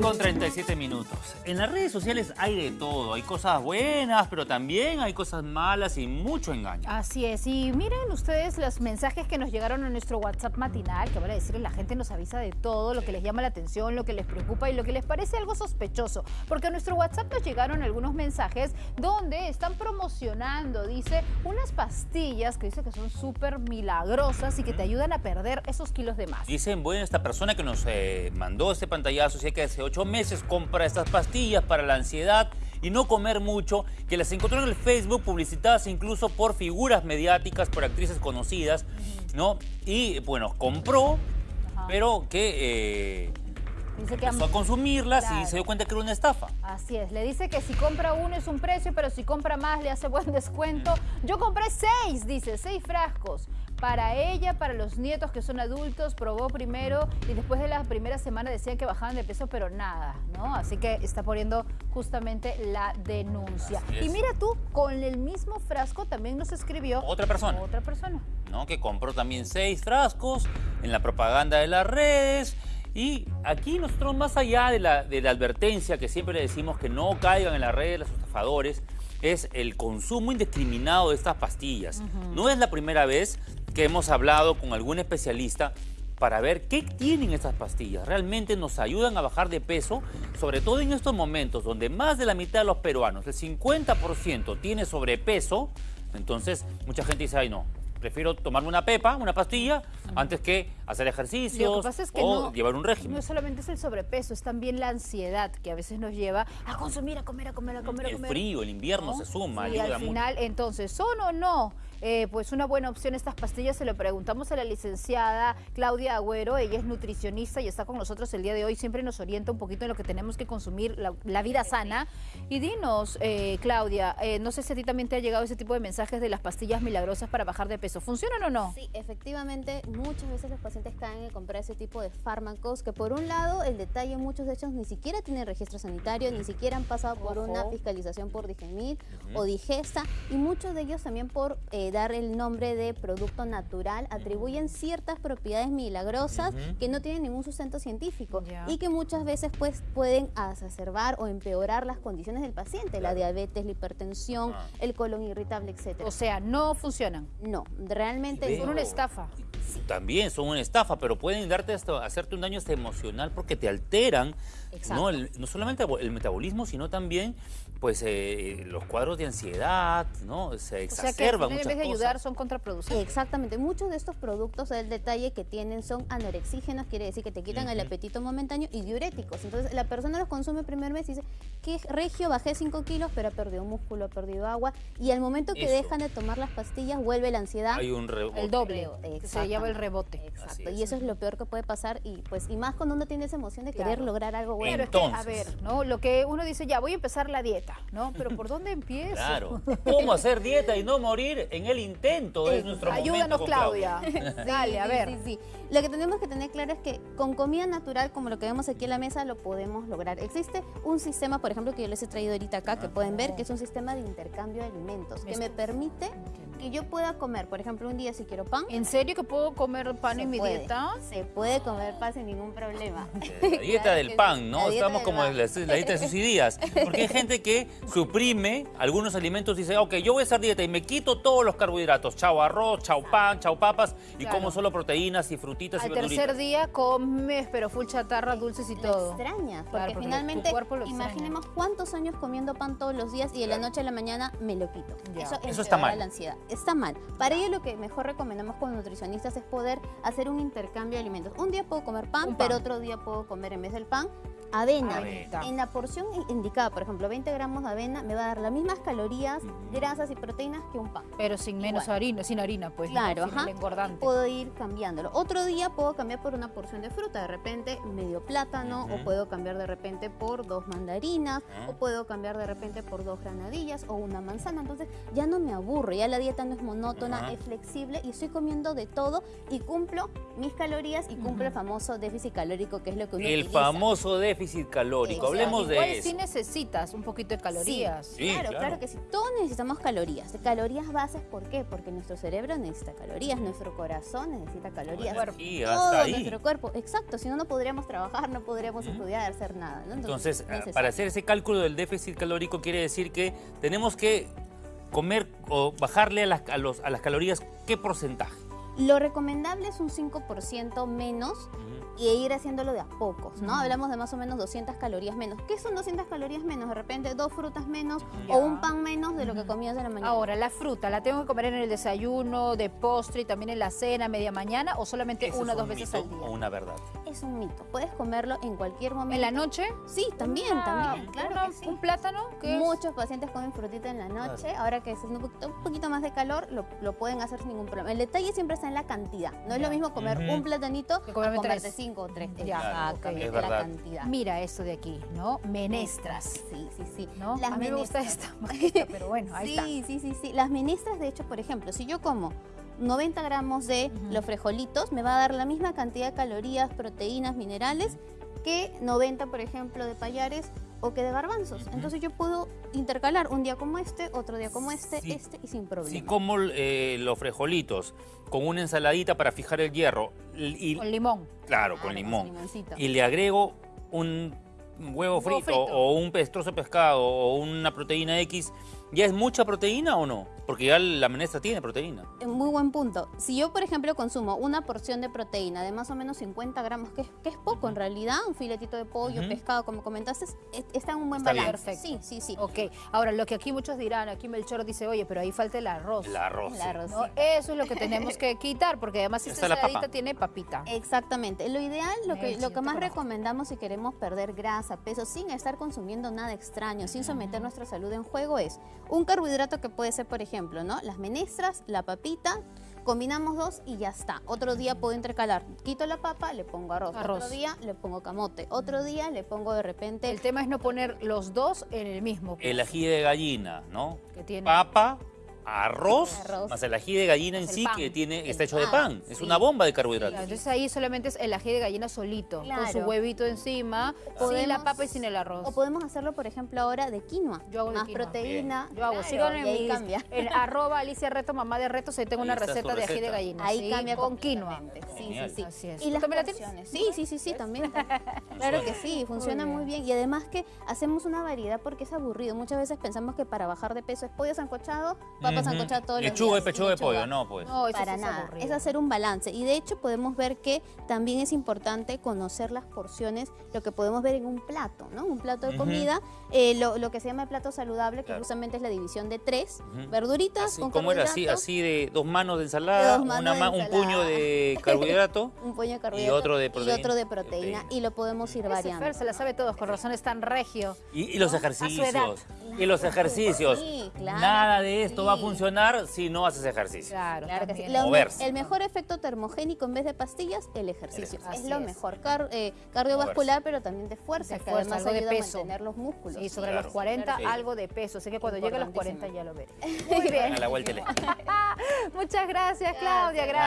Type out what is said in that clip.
9 con 37 minutos. En las redes sociales hay de todo. Hay cosas buenas, pero también hay cosas malas y mucho engaño. Así es. Y miren ustedes los mensajes que nos llegaron a nuestro WhatsApp matinal, que van a decirles, la gente nos avisa de todo, lo que les llama la atención, lo que les preocupa y lo que les parece algo sospechoso. Porque a nuestro WhatsApp nos llegaron algunos mensajes donde están promocionando, dice, unas pastillas que dice que son súper milagrosas y que te ayudan a perder esos kilos de más. Dicen, bueno, esta persona que nos eh, mandó este pantallazo, sé que hace ocho meses compra estas pastillas para la ansiedad y no comer mucho, que las encontró en el Facebook publicitadas incluso por figuras mediáticas, por actrices conocidas, ¿no? Y bueno, compró, pero que... Eh, Dice que empezó a consumirlas y se dio cuenta que era una estafa. Así es, le dice que si compra uno es un precio, pero si compra más le hace buen descuento. Yo compré seis, dice, seis frascos para ella, para los nietos que son adultos, probó primero y después de la primera semana decían que bajaban de peso, pero nada, ¿no? Así que está poniendo justamente la denuncia. Y mira tú, con el mismo frasco también nos escribió... Otra persona. Otra persona. ¿No? Que compró también seis frascos en la propaganda de las redes. Y aquí nosotros, más allá de la, de la advertencia que siempre le decimos que no caigan en las redes los estafadores, es el consumo indiscriminado de estas pastillas. No es la primera vez hemos hablado con algún especialista para ver qué tienen estas pastillas. ¿Realmente nos ayudan a bajar de peso? Sobre todo en estos momentos donde más de la mitad de los peruanos, el 50% tiene sobrepeso, entonces mucha gente dice, ay no, prefiero tomarme una pepa, una pastilla, antes que hacer ejercicios o llevar un régimen. No solamente es el sobrepeso, es también la ansiedad que a veces nos lleva a consumir, a comer, a comer, a comer, a comer. El frío, el invierno se suma, y al final, entonces, ¿son o no eh, pues una buena opción estas pastillas? Se lo preguntamos a la licenciada Claudia Agüero, ella es nutricionista y está con nosotros el día de hoy, siempre nos orienta un poquito en lo que tenemos que consumir, la, vida sana. Y dinos, eh, Claudia, eh, no sé si a ti también te ha llegado ese tipo de mensajes de las pastillas milagrosas para bajar de peso, ¿funcionan o no? Sí, efectivamente, muchas veces los pacientes caen en comprar ese tipo de fármacos que por un lado, el detalle, muchos de ellos ni siquiera tienen registro sanitario, ni siquiera han pasado por una fiscalización por Digemid o Digesta y muchos de ellos también por dar el nombre de producto natural, atribuyen ciertas propiedades milagrosas que no tienen ningún sustento científico y que muchas veces pues pueden exacerbar o empeorar las condiciones del paciente, la diabetes, la hipertensión, ah. el colon irritable, etc. O sea, no funcionan. No, realmente son una estafa. También son una estafa, pero pueden darte hasta, hacerte un daño hasta emocional porque te alteran ¿no? no solamente el metabolismo, sino también pues eh, los cuadros de ansiedad, ¿no? Se exacerban o sea que en vez de ayudar son contraproducentes. Exactamente. Muchos de estos productos, el detalle que tienen son anorexígenos, quiere decir que te quitan el apetito momentáneo y diuréticos. Entonces la persona los consume el primer mes y dice, que regio, bajé 5 kilos, pero ha perdido músculo, ha perdido agua. Y al momento que dejan de tomar las pastillas, vuelve la ansiedad. Hay un rebote. El doble. Se lleva el rebote. Exacto. Y eso es lo peor que puede pasar. Y pues y más cuando uno tiene esa emoción de querer lograr algo bueno. Entonces, a ver, ¿no? Lo que uno dice, ya, voy a empezar la dieta, ¿no? Pero ¿por dónde empiezo? Claro. ¿Cómo hacer dieta y no morir en el intento? Es nuestro Ayúdanos, Claudia. Dale, a ver. Sí, sí, Lo que tenemos que tener claro es que con comida natural, como lo que vemos aquí en la mesa, lo podemos lograr. Existe un sistema, por ejemplo, que yo les he traído ahorita acá, que pueden ver, que es un sistema de intercambio de alimentos, que me permite que yo pueda comer, por ejemplo, un día si quiero pan. ¿En serio que puedo comer pan en mi dieta? Se puede comer pan sin ningún problema. La dieta del pan, ¿no? Estamos como en la, dieta de sus días. Porque hay gente que suprime algunos alimentos y dice, ok, yo voy a hacer dieta y me quito todos los carbohidratos. Chao arroz, chao pan, chao papas y como solo proteínas y frutitas Al y verduritas. Al tercer día comes, pero full chatarra, dulces y todo. Extraña, porque, finalmente, imaginemos cuántos años comiendo pan todos los días y de la noche a la mañana me lo quito. Eso, Eso está mal. la ansiedad está mal. Para ello lo que mejor recomendamos como nutricionistas es poder hacer un intercambio de alimentos. Un día puedo comer pan, pero otro día puedo comer en vez del pan avena. En la porción indicada, por ejemplo, 20 gramos de avena me va a dar las mismas calorías, grasas y proteínas que un pan. Pero sin menos harina, sin harina, pues. Claro, ajá. Puedo ir cambiándolo. Otro día puedo cambiar por una porción de fruta, de repente medio plátano, o puedo cambiar de repente por dos mandarinas, o puedo cambiar de repente por dos granadillas o una manzana. Entonces ya no me aburro, ya la dieta no es monótona, es flexible y estoy comiendo de todo y cumplo mis calorías y cumplo el famoso déficit calórico que es lo que uno El famoso déficit déficit calórico. Exacto. Hablemos Igual de sí eso. necesitas un poquito de calorías. Sí, claro, claro. claro, que sí. Todos necesitamos calorías. Calorías bases, ¿por qué? Porque nuestro cerebro necesita calorías, nuestro corazón necesita calorías. Sí, todo ahí. nuestro cuerpo. Exacto, si no, no podríamos trabajar, no podríamos estudiar, hacer nada. ¿no? Entonces, ah, necesario. para hacer ese cálculo del déficit calórico quiere decir que tenemos que comer o bajarle a las, a los- a las calorías, ¿qué porcentaje? Lo recomendable es un 5% menos y ir haciéndolo de a pocos, ¿no? Hablamos de más o menos 200 calorías menos. ¿Qué son 200 calorías menos? De repente dos frutas menos o un pan menos de lo que comías de la mañana. Ahora, la fruta, ¿la tengo que comer en el desayuno, de postre y también en la cena, media mañana o solamente ¿Ese una o dos veces al día? o una verdad? Es un mito. Puedes comerlo en cualquier momento. ¿En la noche? Sí, también, Una- también. Claro una- que sí. ¿Un plátano? Muchos pacientes comen frutita en la noche. Ahora que es un poquito, un poquito más de calor, lo, lo pueden hacer sin ningún problema. El detalle siempre está en la cantidad. No es Ya. lo mismo comer un platanito Que comerme comerte tres. cinco o tres. Ya, Exactamente, ok. Es la cantidad. Mira esto de aquí, ¿no? Menestras. Sí, sí, sí. ¿No? Las a mí me gusta menestras. esta, más que esta, pero bueno, ahí sí, está. sí, sí, sí. Las menestras, de hecho, por ejemplo, si yo como 90 gramos de los frijolitos, me va a dar la misma cantidad de calorías, proteínas, minerales que 90, por ejemplo, de payares o que de garbanzos. Entonces yo puedo intercalar un día como este, otro día como este, Sí. este y sin problema. Si como eh, los frijolitos con una ensaladita para fijar el hierro y, Con limón. claro, con Claro, limón y le agrego un huevo Un huevo frito, frito. o un trozo de pescado o una proteína X, ¿ya es mucha proteína o no? Porque ya la menestra tiene proteína. Muy buen punto. Si yo, por ejemplo, consumo una porción de proteína de más o menos 50 gramos, que es, que es poco en realidad, un filetito de pollo, Ujú. pescado, como comentaste, es- está en un buen Está bien. balance. Perfecto. Sí, sí, sí. Ok, ahora lo que aquí muchos dirán, aquí Melchor dice, oye, pero ahí falta el arroz. El arroz. El sí. arroz. ¿no? Eso es lo que tenemos que quitar, porque además esta papa. tiene papita. Exactamente. Lo ideal, lo que, lo más conozco. recomendamos si queremos perder grasa, peso, sin estar consumiendo nada extraño, sin someter nuestra salud en juego, es un carbohidrato que puede ser, por ejemplo, ¿no? Las menestras, la papita, combinamos dos y ya está. Otro día puedo intercalar. Quito la papa, le pongo arroz. Arroz. Otro día le pongo camote. Otro día le pongo de repente El tema es no poner los dos en el mismo. El ají de gallina, ¿no? Que tiene- Papa, arroz, Arroz. más el ají de gallina en sí pan. que tiene, El está hecho de pan. Es una bomba de Claro, carbohidratos. Entonces ahí solamente es el ají de gallina solito, con su huevito encima, sin la papa y sin el arroz. O podemos hacerlo, por ejemplo, ahora de quinoa. Yo hago de Más quinoa. proteína. Yo hago, Claro, síganme y en, ahí cambia. en arroba Alicia Reto, mamá de retos, ahí tengo Ahí una receta de ají de gallina. Ahí sí, cambia con quinoa. Sí, Genial. sí, sí. Así es. Y ¿Tú las porciones. Sí, sí, sí, sí, también. claro que sí, funciona Muy bien. bien. Y además que hacemos una variedad porque es aburrido. Muchas veces pensamos que para bajar de peso es pollo sancochado, papa Ujú. sancochada todos los Lechuga y días. pechuga de lechuga. pollo, no, pues. No, eso Para sí es nada, aburrido. es hacer un balance y de hecho podemos ver que también es importante conocer las porciones, lo que podemos ver en un plato, ¿no? Un plato de comida, eh, lo, lo que se llama el plato saludable, que Claro. justamente es la división de tres, Ujú. verduritas Así, con ¿Cómo era? Así, así de dos manos de ensalada, Dos manos una de ma- un puño de carbohidrato. un puño de carbohidrato otro de y otro de proteína, Proteína. y lo podemos ir variando. Fer se la sabe todos, con razón es tan regio. Y, y los ejercicios. Y los ejercicios. Sí, claro Nada de esto va a funcionar si no haces ejercicio. Claro, Claro que sí. Moverse. el mejor efecto termogénico en vez de pastillas, el ejercicio. Es lo es. mejor. Car- eh, cardiovascular, pero también de fuerza, De que fuerza, además algo de ayuda peso. a mantener los músculos. Sí, sobre Claro. los 40 Sí. algo de peso. Así que cuando llegue a los 40 ya lo veré. Muy bien. A la vuelta y le- Muchas gracias, Claudia. Gracias.